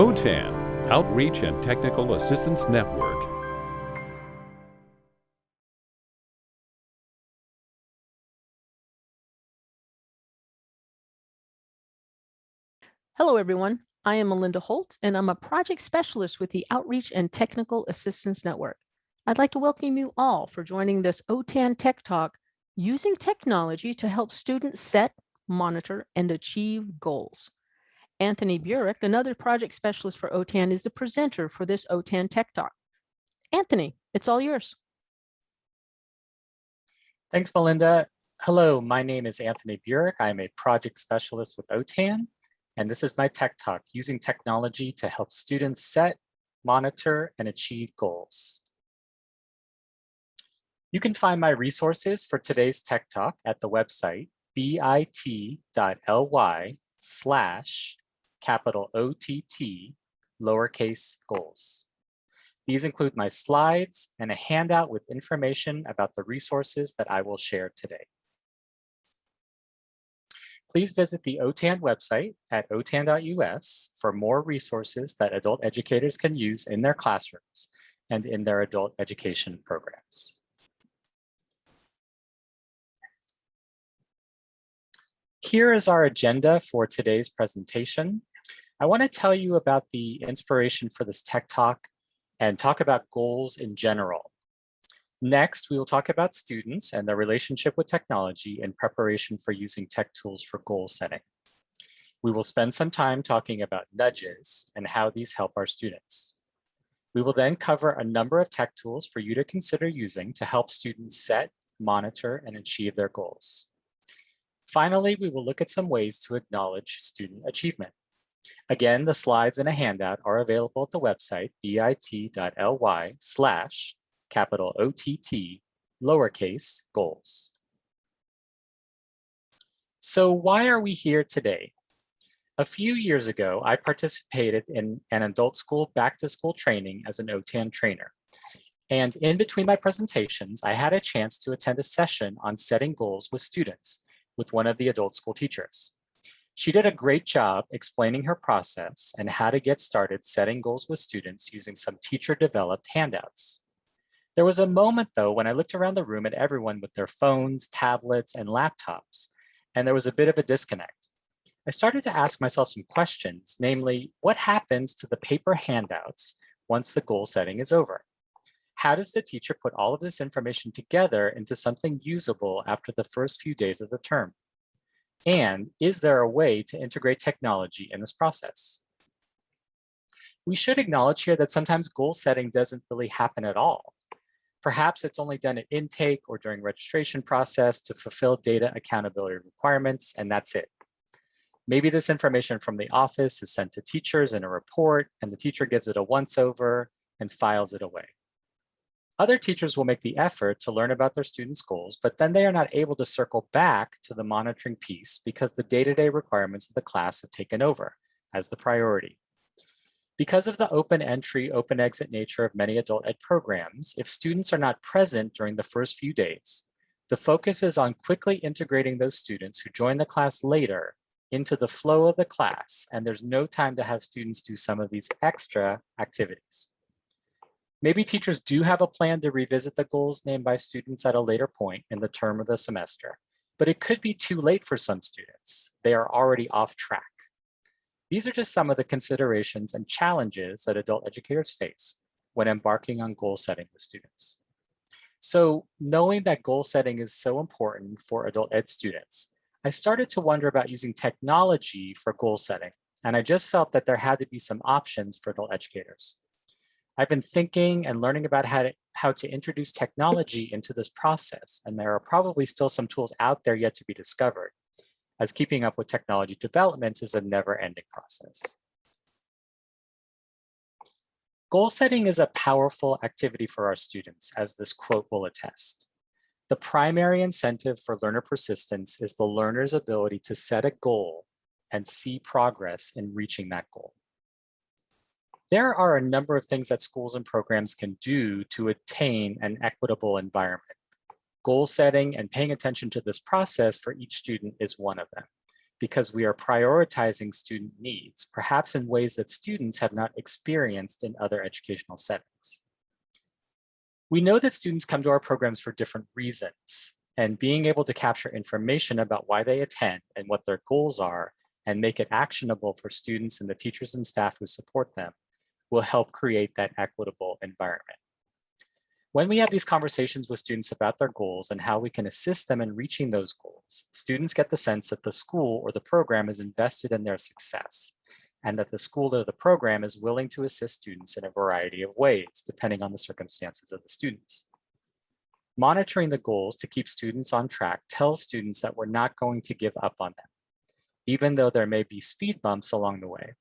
OTAN, Outreach and Technical Assistance Network. Hello, everyone. I am Melinda Holt, and I'm a project specialist with the Outreach and Technical Assistance Network. I'd like to welcome you all for joining this OTAN Tech Talk, using technology to help students set, monitor, and achieve goals. Anthony Burik, another project specialist for OTAN, is the presenter for this OTAN Tech Talk. Anthony, it's all yours. Thanks, Melinda. Hello, my name is Anthony Burik. I'm a project specialist with OTAN, and this is my Tech Talk, using technology to help students set, monitor, and achieve goals. You can find my resources for today's Tech Talk at the website bit.ly slash capital OTT, lowercase goals. These include my slides and a handout with information about the resources that I will share today. Please visit the OTAN website at otan.us for more resources that adult educators can use in their classrooms and in their adult education programs. Here is our agenda for today's presentation. I want to tell you about the inspiration for this tech talk and talk about goals in general. Next, we will talk about students and their relationship with technology in preparation for using tech tools for goal setting. We will spend some time talking about nudges and how these help our students. We will then cover a number of tech tools for you to consider using to help students set, monitor, and achieve their goals. Finally, we will look at some ways to acknowledge student achievement. Again, the slides and a handout are available at the website bit.ly slash capital OTT lowercase goals. So why are we here today? A few years ago, I participated in an adult school back to school training as an OTAN trainer. And in between my presentations, I had a chance to attend a session on setting goals with students with one of the adult school teachers. She did a great job explaining her process and how to get started setting goals with students using some teacher developed handouts. There was a moment though when I looked around the room at everyone with their phones, tablets, and laptops, and there was a bit of a disconnect. I started to ask myself some questions, namely, what happens to the paper handouts once the goal setting is over? How does the teacher put all of this information together into something usable after the first few days of the term? And is there a way to integrate technology in this process? We should acknowledge here that sometimes goal setting doesn't really happen at all. Perhaps it's only done at intake or during registration process to fulfill data accountability requirements, and that's it. Maybe this information from the office is sent to teachers in a report, and the teacher gives it a once over and files it away. Other teachers will make the effort to learn about their students' goals, but then they are not able to circle back to the monitoring piece because the day-to-day -day requirements of the class have taken over as the priority. Because of the open entry, open exit nature of many adult ed programs, if students are not present during the first few days, the focus is on quickly integrating those students who join the class later into the flow of the class, and there's no time to have students do some of these extra activities. Maybe teachers do have a plan to revisit the goals named by students at a later point in the term of the semester, but it could be too late for some students. They are already off track. These are just some of the considerations and challenges that adult educators face when embarking on goal setting with students. So knowing that goal setting is so important for adult ed students, I started to wonder about using technology for goal setting, and I just felt that there had to be some options for adult educators. I've been thinking and learning about how to, how to introduce technology into this process, and there are probably still some tools out there yet to be discovered, as keeping up with technology developments is a never-ending process. Goal setting is a powerful activity for our students, as this quote will attest. The primary incentive for learner persistence is the learner's ability to set a goal and see progress in reaching that goal. There are a number of things that schools and programs can do to attain an equitable environment. Goal setting and paying attention to this process for each student is one of them. because we are prioritizing student needs, perhaps in ways that students have not experienced in other educational settings. We know that students come to our programs for different reasons, and being able to capture information about why they attend and what their goals are and make it actionable for students and the teachers and staff who support them will help create that equitable environment. When we have these conversations with students about their goals and how we can assist them in reaching those goals, students get the sense that the school or the program is invested in their success and that the school or the program is willing to assist students in a variety of ways, depending on the circumstances of the students. Monitoring the goals to keep students on track tells students that we're not going to give up on them, even though there may be speed bumps along the way.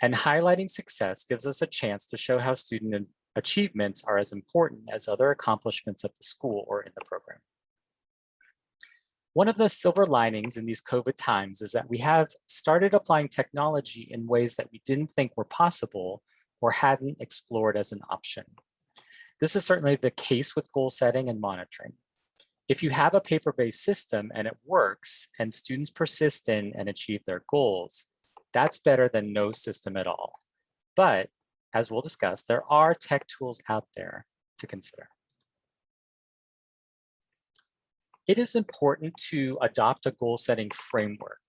And highlighting success gives us a chance to show how student achievements are as important as other accomplishments of the school or in the program. One of the silver linings in these COVID times is that we have started applying technology in ways that we didn't think were possible or hadn't explored as an option. This is certainly the case with goal setting and monitoring. If you have a paper-based system and it works and students persist in and achieve their goals, that's better than no system at all. But as we'll discuss, there are tech tools out there to consider. It is important to adopt a goal setting framework.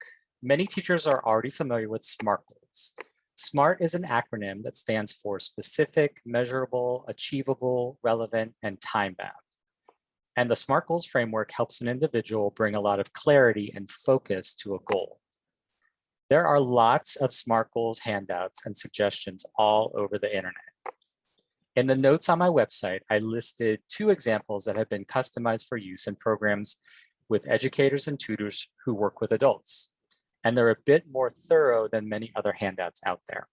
Many teachers are already familiar with SMART goals. SMART is an acronym that stands for specific, measurable, achievable, relevant, and time-bound. And the SMART goals framework helps an individual bring a lot of clarity and focus to a goal. There are lots of SMART goals handouts and suggestions all over the internet. In the notes on my website, I listed two examples that have been customized for use in programs with educators and tutors who work with adults and they're a bit more thorough than many other handouts out there.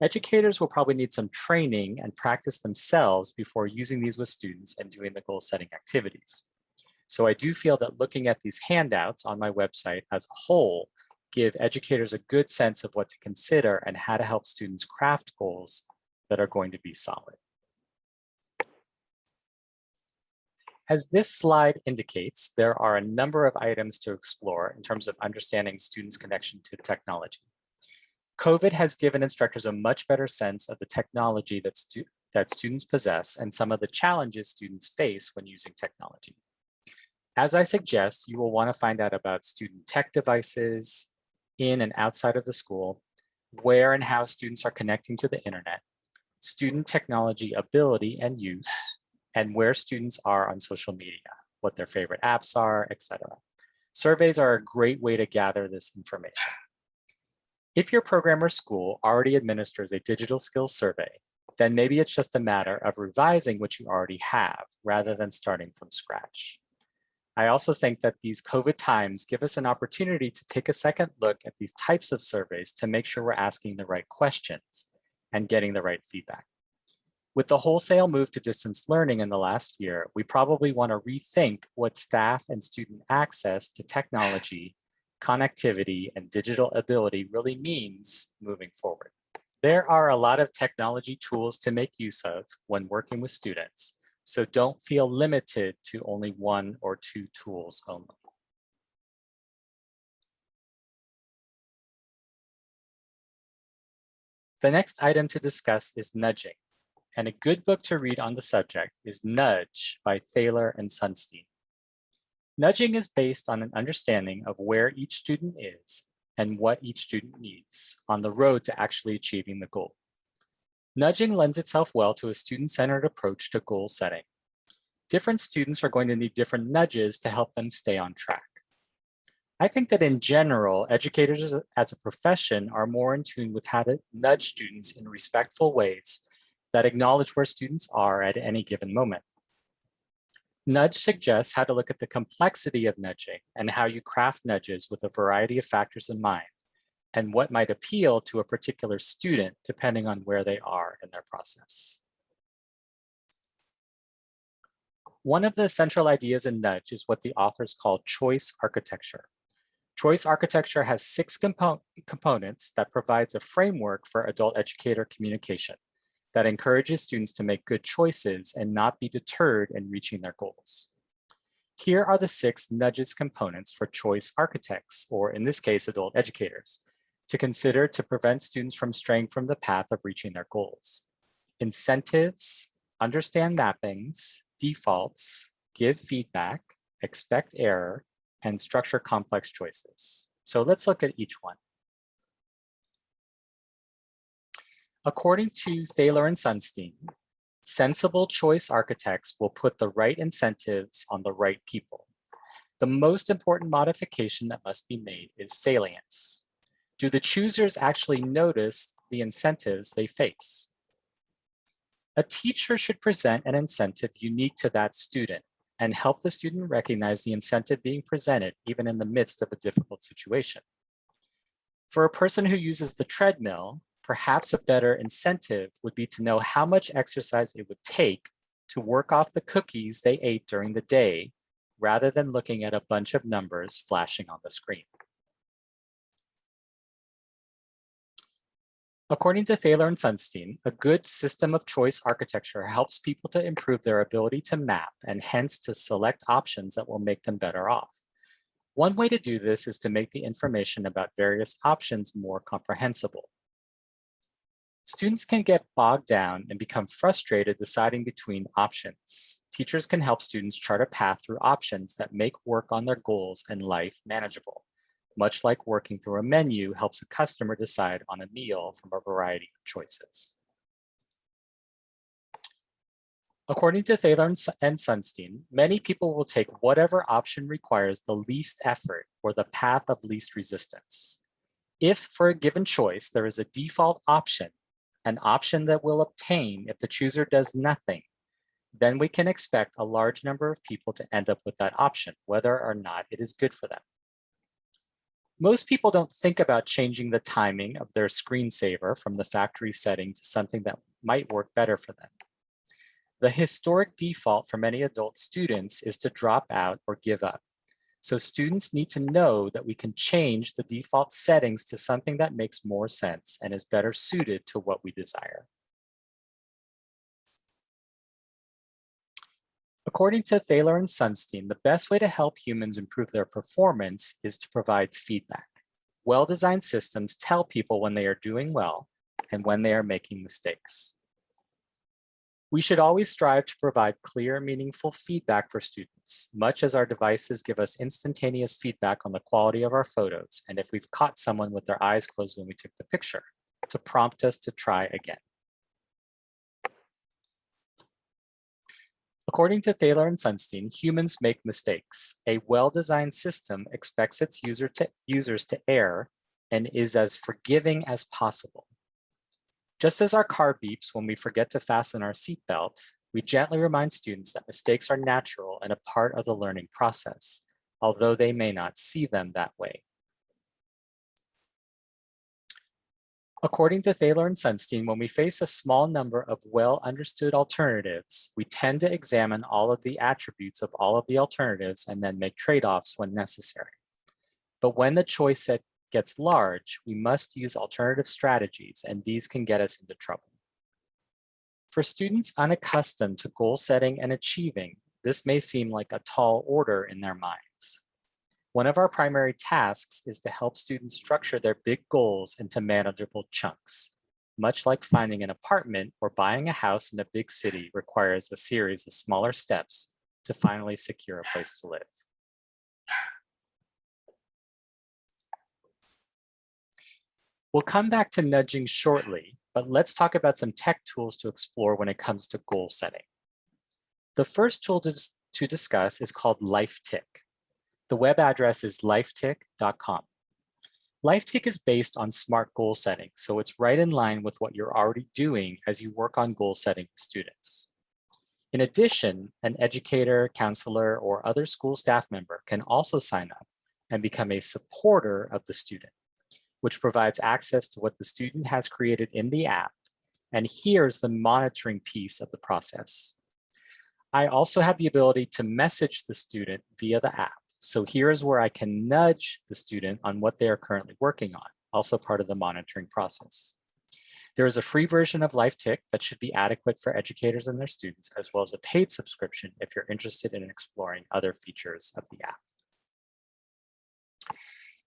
Educators will probably need some training and practice themselves before using these with students and doing the goal setting activities. So I do feel that looking at these handouts on my website as a whole give educators a good sense of what to consider and how to help students craft goals that are going to be solid. As this slide indicates, there are a number of items to explore in terms of understanding students' connection to technology. COVID has given instructors a much better sense of the technology that, stu that students possess and some of the challenges students face when using technology. As I suggest, you will want to find out about student tech devices in and outside of the school, where and how students are connecting to the internet, student technology ability and use, and where students are on social media, what their favorite apps are, etc. Surveys are a great way to gather this information. If your program or school already administers a digital skills survey, then maybe it's just a matter of revising what you already have rather than starting from scratch. I also think that these COVID times give us an opportunity to take a second look at these types of surveys to make sure we're asking the right questions and getting the right feedback. With the wholesale move to distance learning in the last year, we probably want to rethink what staff and student access to technology, connectivity, and digital ability really means moving forward. There are a lot of technology tools to make use of when working with students, so don't feel limited to only one or two tools only. The next item to discuss is nudging and a good book to read on the subject is Nudge by Thaler and Sunstein. Nudging is based on an understanding of where each student is and what each student needs on the road to actually achieving the goal. Nudging lends itself well to a student-centered approach to goal setting. Different students are going to need different nudges to help them stay on track. I think that in general, educators as a profession are more in tune with how to nudge students in respectful ways that acknowledge where students are at any given moment. Nudge suggests how to look at the complexity of nudging and how you craft nudges with a variety of factors in mind and what might appeal to a particular student depending on where they are in their process. One of the central ideas in Nudge is what the authors call choice architecture. Choice architecture has six compo components that provides a framework for adult educator communication that encourages students to make good choices and not be deterred in reaching their goals. Here are the six nudges components for choice architects, or in this case, adult educators, to consider to prevent students from straying from the path of reaching their goals. Incentives, understand mappings, defaults, give feedback, expect error, and structure complex choices. So let's look at each one. According to Thaler and Sunstein, sensible choice architects will put the right incentives on the right people. The most important modification that must be made is salience. Do the choosers actually notice the incentives they face? A teacher should present an incentive unique to that student and help the student recognize the incentive being presented even in the midst of a difficult situation. For a person who uses the treadmill, perhaps a better incentive would be to know how much exercise it would take to work off the cookies they ate during the day, rather than looking at a bunch of numbers flashing on the screen. According to Thaler and Sunstein, a good system of choice architecture helps people to improve their ability to map and hence to select options that will make them better off. One way to do this is to make the information about various options more comprehensible. Students can get bogged down and become frustrated deciding between options. Teachers can help students chart a path through options that make work on their goals and life manageable. Much like working through a menu helps a customer decide on a meal from a variety of choices. According to Thaler and Sunstein, many people will take whatever option requires the least effort or the path of least resistance. If for a given choice, there is a default option an option that will obtain if the chooser does nothing, then we can expect a large number of people to end up with that option, whether or not it is good for them. Most people don't think about changing the timing of their screensaver from the factory setting to something that might work better for them. The historic default for many adult students is to drop out or give up. So students need to know that we can change the default settings to something that makes more sense and is better suited to what we desire. According to Thaler and Sunstein, the best way to help humans improve their performance is to provide feedback. Well-designed systems tell people when they are doing well and when they are making mistakes. We should always strive to provide clear, meaningful feedback for students, much as our devices give us instantaneous feedback on the quality of our photos and if we've caught someone with their eyes closed when we took the picture, to prompt us to try again. According to Thaler and Sunstein, humans make mistakes. A well-designed system expects its user to, users to err and is as forgiving as possible. Just as our car beeps when we forget to fasten our seatbelt, we gently remind students that mistakes are natural and a part of the learning process, although they may not see them that way. According to Thaler and Sunstein, when we face a small number of well-understood alternatives, we tend to examine all of the attributes of all of the alternatives and then make trade-offs when necessary. But when the choice set gets large, we must use alternative strategies and these can get us into trouble. For students unaccustomed to goal setting and achieving, this may seem like a tall order in their minds. One of our primary tasks is to help students structure their big goals into manageable chunks. Much like finding an apartment or buying a house in a big city requires a series of smaller steps to finally secure a place to live. We'll come back to nudging shortly, but let's talk about some tech tools to explore when it comes to goal setting. The first tool to, to discuss is called LifeTick. The web address is lifetick.com. LifeTick is based on SMART goal setting, so it's right in line with what you're already doing as you work on goal setting with students. In addition, an educator, counselor, or other school staff member can also sign up and become a supporter of the student which provides access to what the student has created in the app. And here's the monitoring piece of the process. I also have the ability to message the student via the app. So here is where I can nudge the student on what they are currently working on, also part of the monitoring process. There is a free version of LifeTick that should be adequate for educators and their students, as well as a paid subscription if you're interested in exploring other features of the app.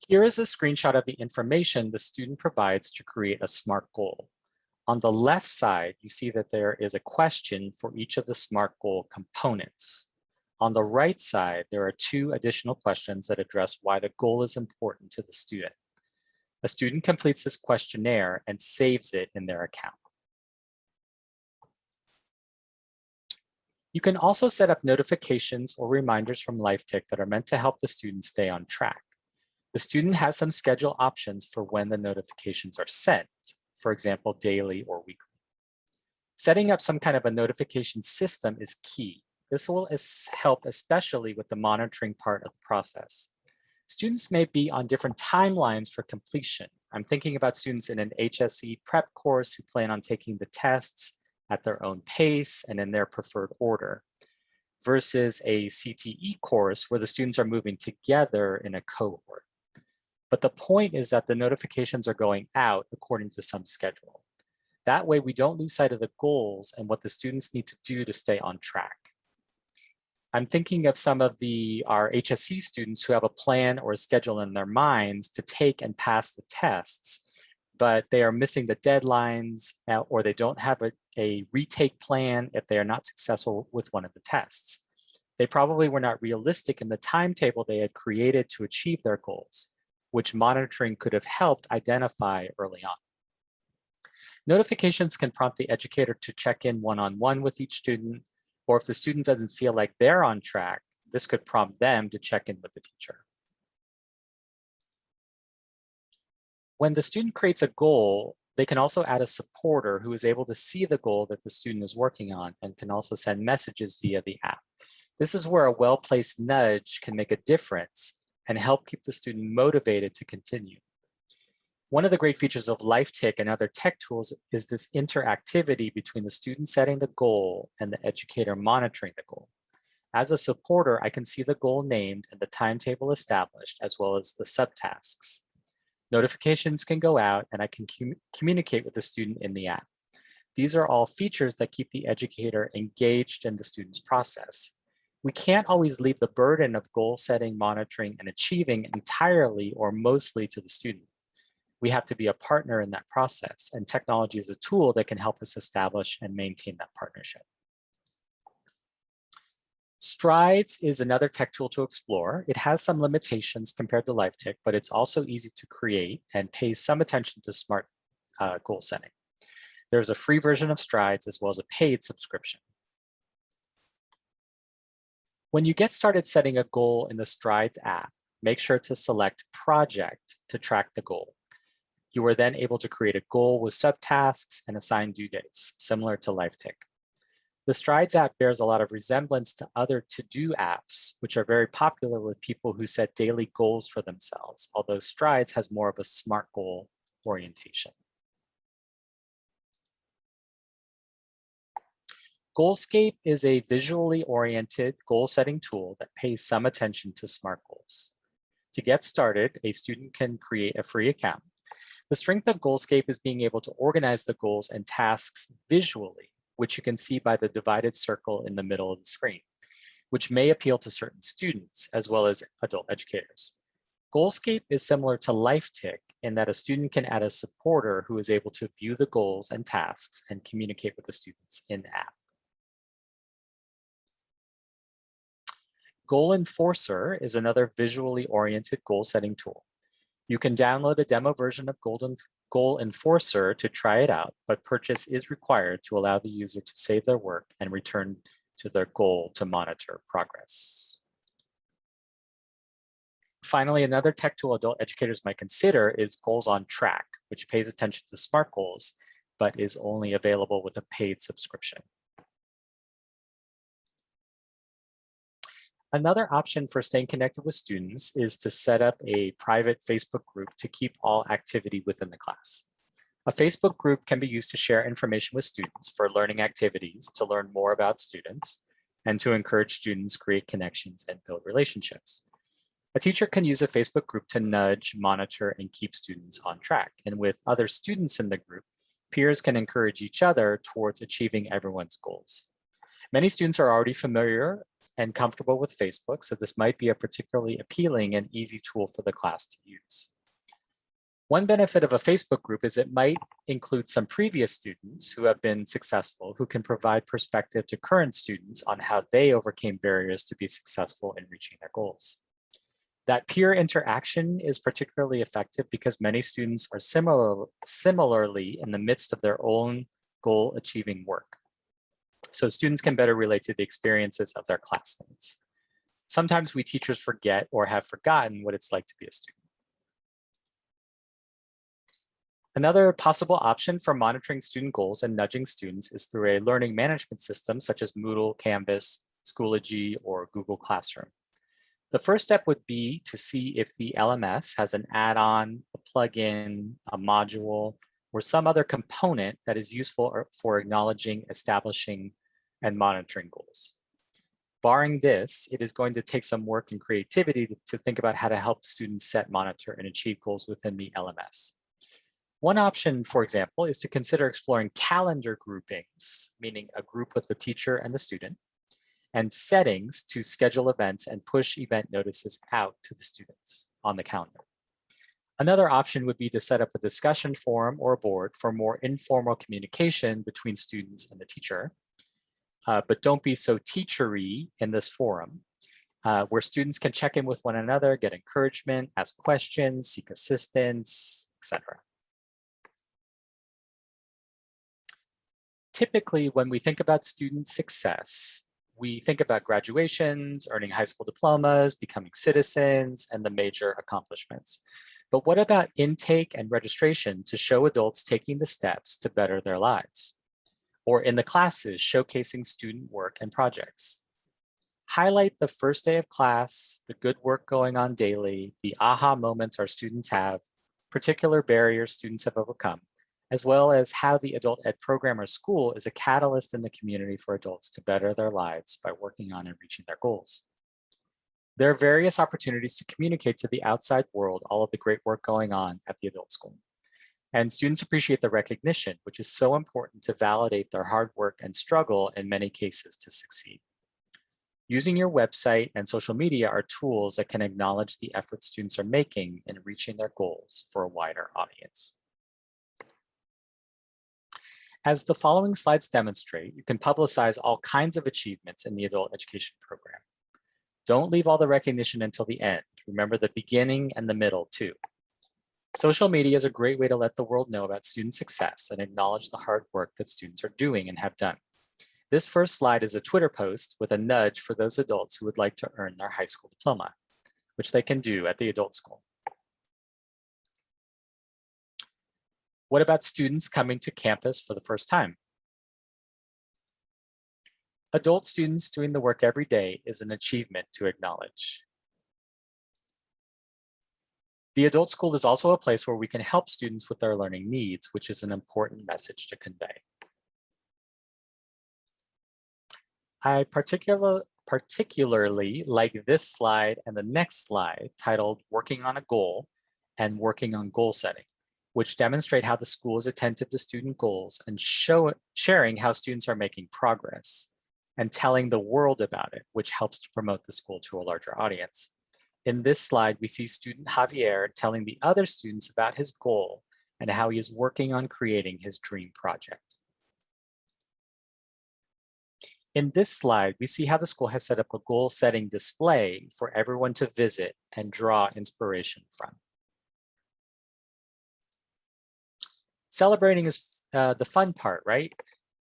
Here is a screenshot of the information the student provides to create a SMART goal. On the left side, you see that there is a question for each of the SMART goal components. On the right side, there are two additional questions that address why the goal is important to the student. A student completes this questionnaire and saves it in their account. You can also set up notifications or reminders from LifeTick that are meant to help the student stay on track. The student has some schedule options for when the notifications are sent, for example, daily or weekly. Setting up some kind of a notification system is key. This will help especially with the monitoring part of the process. Students may be on different timelines for completion. I'm thinking about students in an HSE prep course who plan on taking the tests at their own pace and in their preferred order versus a CTE course where the students are moving together in a cohort. But the point is that the notifications are going out according to some schedule. That way we don't lose sight of the goals and what the students need to do to stay on track. I'm thinking of some of the our HSE students who have a plan or a schedule in their minds to take and pass the tests, but they are missing the deadlines uh, or they don't have a, a retake plan if they are not successful with one of the tests. They probably were not realistic in the timetable they had created to achieve their goals, which monitoring could have helped identify early on. Notifications can prompt the educator to check in one-on-one -on -one with each student or if the student doesn't feel like they're on track, this could prompt them to check in with the teacher. When the student creates a goal, they can also add a supporter who is able to see the goal that the student is working on and can also send messages via the app. This is where a well-placed nudge can make a difference and help keep the student motivated to continue. One of the great features of LifeTick and other tech tools is this interactivity between the student setting the goal and the educator monitoring the goal. As a supporter, I can see the goal named and the timetable established, as well as the subtasks. Notifications can go out and I can com communicate with the student in the app. These are all features that keep the educator engaged in the student's process. We can't always leave the burden of goal setting, monitoring, and achieving entirely or mostly to the student we have to be a partner in that process and technology is a tool that can help us establish and maintain that partnership. Strides is another tech tool to explore. It has some limitations compared to LifeTick, but it's also easy to create and pays some attention to smart uh, goal setting. There's a free version of Strides as well as a paid subscription. When you get started setting a goal in the Strides app, make sure to select Project to track the goal. You are then able to create a goal with subtasks and assign due dates, similar to LifeTick. The Strides app bears a lot of resemblance to other to-do apps, which are very popular with people who set daily goals for themselves, although Strides has more of a SMART goal orientation. Goalscape is a visually oriented goal setting tool that pays some attention to SMART goals. To get started, a student can create a free account the strength of Goalscape is being able to organize the goals and tasks visually, which you can see by the divided circle in the middle of the screen, which may appeal to certain students as well as adult educators. Goalscape is similar to LifeTick in that a student can add a supporter who is able to view the goals and tasks and communicate with the students in the app. Goal Enforcer is another visually oriented goal setting tool. You can download a demo version of Golden Goal Enforcer to try it out, but purchase is required to allow the user to save their work and return to their goal to monitor progress. Finally, another tech tool adult educators might consider is Goals on Track, which pays attention to SMART goals, but is only available with a paid subscription. Another option for staying connected with students is to set up a private Facebook group to keep all activity within the class. A Facebook group can be used to share information with students for learning activities, to learn more about students, and to encourage students create connections and build relationships. A teacher can use a Facebook group to nudge, monitor, and keep students on track. And with other students in the group, peers can encourage each other towards achieving everyone's goals. Many students are already familiar and comfortable with Facebook, so this might be a particularly appealing and easy tool for the class to use. One benefit of a Facebook group is it might include some previous students who have been successful who can provide perspective to current students on how they overcame barriers to be successful in reaching their goals. That peer interaction is particularly effective because many students are similar, similarly in the midst of their own goal achieving work. So students can better relate to the experiences of their classmates. Sometimes we teachers forget or have forgotten what it's like to be a student. Another possible option for monitoring student goals and nudging students is through a learning management system such as Moodle, Canvas, Schoology, or Google Classroom. The first step would be to see if the LMS has an add-on, a plugin, a module, or some other component that is useful for acknowledging, establishing, and monitoring goals. Barring this, it is going to take some work and creativity to think about how to help students set, monitor, and achieve goals within the LMS. One option, for example, is to consider exploring calendar groupings, meaning a group with the teacher and the student, and settings to schedule events and push event notices out to the students on the calendar. Another option would be to set up a discussion forum or a board for more informal communication between students and the teacher. Uh, but don't be so teachery in this forum, uh, where students can check in with one another, get encouragement, ask questions, seek assistance, etc. Typically, when we think about student success, we think about graduations, earning high school diplomas, becoming citizens, and the major accomplishments. But what about intake and registration to show adults taking the steps to better their lives? Or in the classes, showcasing student work and projects. Highlight the first day of class, the good work going on daily, the aha moments our students have, particular barriers students have overcome, as well as how the adult ed program or school is a catalyst in the community for adults to better their lives by working on and reaching their goals. There are various opportunities to communicate to the outside world all of the great work going on at the adult school. And students appreciate the recognition, which is so important to validate their hard work and struggle in many cases to succeed. Using your website and social media are tools that can acknowledge the effort students are making in reaching their goals for a wider audience. As the following slides demonstrate, you can publicize all kinds of achievements in the adult education program. Don't leave all the recognition until the end. Remember the beginning and the middle too. Social media is a great way to let the world know about student success and acknowledge the hard work that students are doing and have done. This first slide is a Twitter post with a nudge for those adults who would like to earn their high school diploma, which they can do at the adult school. What about students coming to campus for the first time? Adult students doing the work every day is an achievement to acknowledge. The adult school is also a place where we can help students with their learning needs, which is an important message to convey. I particular, particularly like this slide and the next slide titled Working on a Goal and Working on Goal Setting which demonstrate how the school is attentive to student goals and show sharing how students are making progress and telling the world about it, which helps to promote the school to a larger audience. In this slide, we see student Javier telling the other students about his goal and how he is working on creating his dream project. In this slide, we see how the school has set up a goal setting display for everyone to visit and draw inspiration from. celebrating is uh, the fun part, right?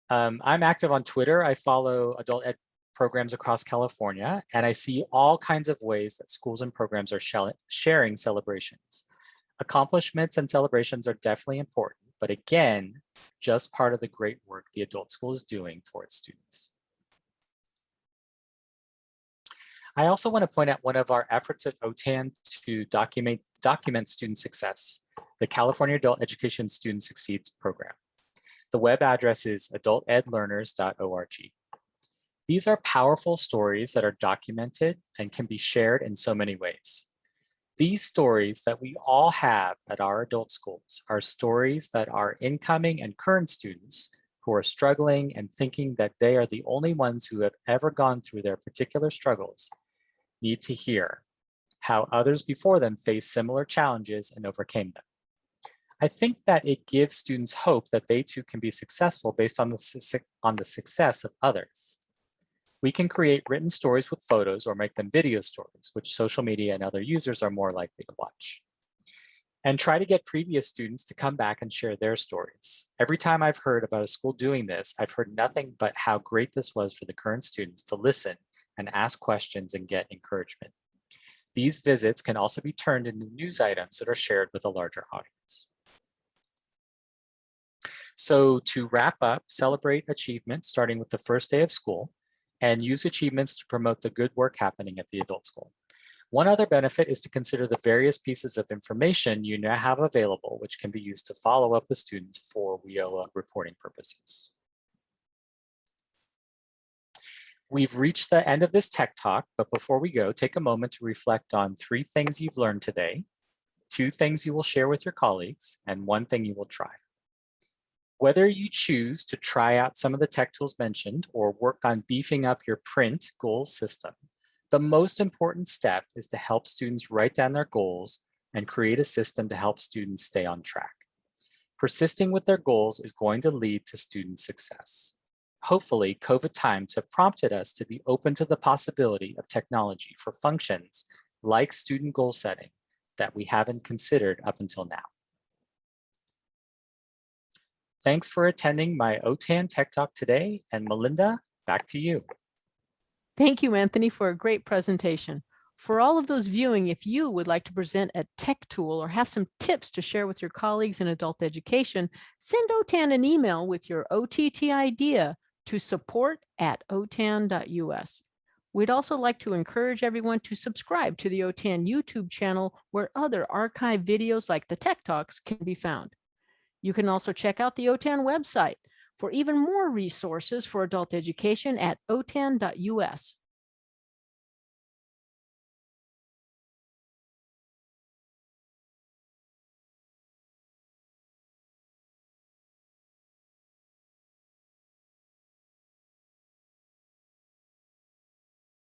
Um, I'm active on Twitter. I follow adult ed programs across California, and I see all kinds of ways that schools and programs are sharing celebrations. Accomplishments and celebrations are definitely important, but again, just part of the great work the adult school is doing for its students. I also want to point out one of our efforts at OTAN to document, document student success the California Adult Education Student Succeeds program. The web address is adultedlearners.org. These are powerful stories that are documented and can be shared in so many ways. These stories that we all have at our adult schools are stories that our incoming and current students who are struggling and thinking that they are the only ones who have ever gone through their particular struggles need to hear how others before them faced similar challenges and overcame them. I think that it gives students hope that they too can be successful based on the, su- on the success of others. We can create written stories with photos or make them video stories, which social media and other users are more likely to watch. And try to get previous students to come back and share their stories. Every time I've heard about a school doing this, I've heard nothing but how great this was for the current students to listen and ask questions and get encouragement. These visits can also be turned into news items that are shared with a larger audience. So to wrap up, celebrate achievements starting with the first day of school and use achievements to promote the good work happening at the adult school. One other benefit is to consider the various pieces of information you now have available, which can be used to follow up with students for WIOA reporting purposes. We've reached the end of this tech talk, but before we go, take a moment to reflect on three things you've learned today, two things you will share with your colleagues, and one thing you will try. Whether you choose to try out some of the tech tools mentioned or work on beefing up your print goal system, the most important step is to help students write down their goals and create a system to help students stay on track. Persisting with their goals is going to lead to student success. Hopefully, COVID times have prompted us to be open to the possibility of technology for functions like student goal setting that we haven't considered up until now. Thanks for attending my OTAN Tech Talk today. And Melinda, back to you. Thank you, Anthony, for a great presentation. For all of those viewing, if you would like to present a tech tool or have some tips to share with your colleagues in adult education, send OTAN an email with your OTT idea to support at otan.us. We'd also like to encourage everyone to subscribe to the OTAN YouTube channel where other archive videos like the Tech Talks can be found. You can also check out the OTAN website for even more resources for adult education at otan.us.